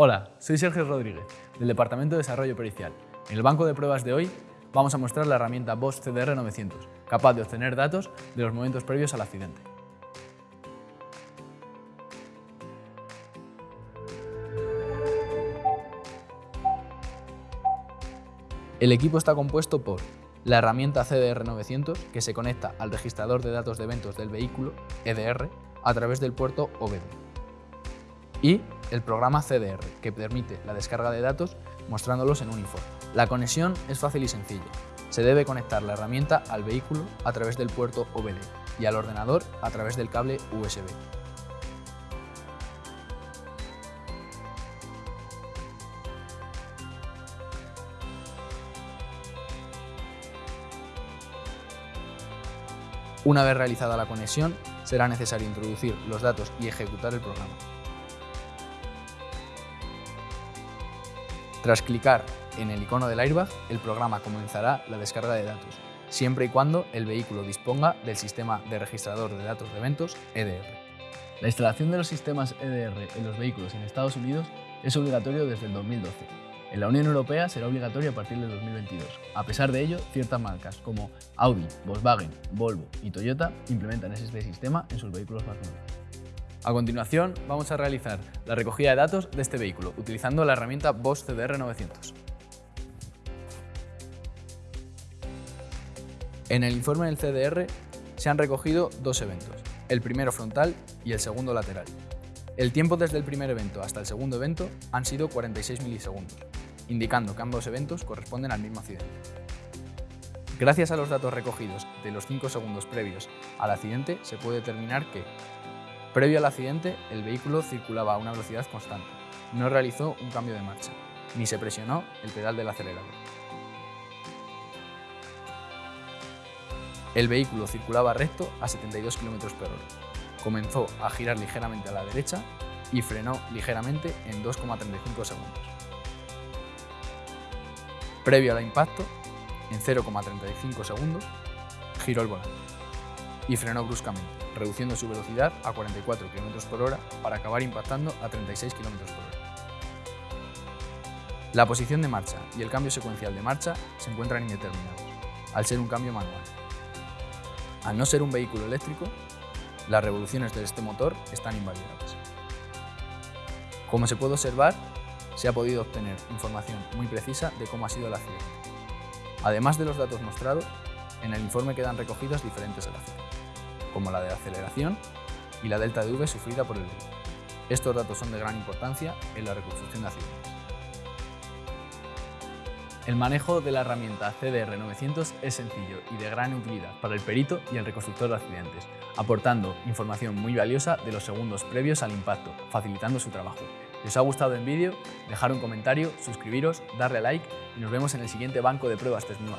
Hola, soy Sergio Rodríguez, del Departamento de Desarrollo Pericial. En el banco de pruebas de hoy vamos a mostrar la herramienta Bosch CDR 900, capaz de obtener datos de los momentos previos al accidente. El equipo está compuesto por la herramienta CDR 900, que se conecta al registrador de datos de eventos del vehículo, EDR, a través del puerto OBD. Y el programa CDR, que permite la descarga de datos mostrándolos en un informe. La conexión es fácil y sencilla. Se debe conectar la herramienta al vehículo a través del puerto OBD y al ordenador a través del cable USB. Una vez realizada la conexión, será necesario introducir los datos y ejecutar el programa. Tras clicar en el icono del airbag, el programa comenzará la descarga de datos, siempre y cuando el vehículo disponga del sistema de registrador de datos de eventos EDR. La instalación de los sistemas EDR en los vehículos en Estados Unidos es obligatorio desde el 2012. En la Unión Europea será obligatorio a partir de 2022. A pesar de ello, ciertas marcas como Audi, Volkswagen, Volvo y Toyota implementan este sistema en sus vehículos más nuevos. A continuación, vamos a realizar la recogida de datos de este vehículo utilizando la herramienta Bosch CDR 900. En el informe del CDR se han recogido dos eventos, el primero frontal y el segundo lateral. El tiempo desde el primer evento hasta el segundo evento han sido 46 milisegundos, indicando que ambos eventos corresponden al mismo accidente. Gracias a los datos recogidos de los 5 segundos previos al accidente, se puede determinar que, previo al accidente, el vehículo circulaba a una velocidad constante, no realizó un cambio de marcha, ni se presionó el pedal del acelerador. El vehículo circulaba recto a 72 km por hora, comenzó a girar ligeramente a la derecha y frenó ligeramente en 2,35 segundos. Previo al impacto, en 0,35 segundos, giró el volante y frenó bruscamente, reduciendo su velocidad a 44 km por hora para acabar impactando a 36 km por hora. La posición de marcha y el cambio secuencial de marcha se encuentran indeterminados, al ser un cambio manual. Al no ser un vehículo eléctrico, las revoluciones de este motor están invalidadas. Como se puede observar, se ha podido obtener información muy precisa de cómo ha sido el accidente. Además de los datos mostrados, en el informe quedan recogidas diferentes gráficas, como la de aceleración y la delta de V sufrida por el vehículo. Estos datos son de gran importancia en la reconstrucción de accidentes. El manejo de la herramienta CDR 900 es sencillo y de gran utilidad para el perito y el reconstructor de accidentes, aportando información muy valiosa de los segundos previos al impacto, facilitando su trabajo. Si os ha gustado el vídeo, dejar un comentario, suscribiros, darle a like y nos vemos en el siguiente banco de pruebas Tesnua.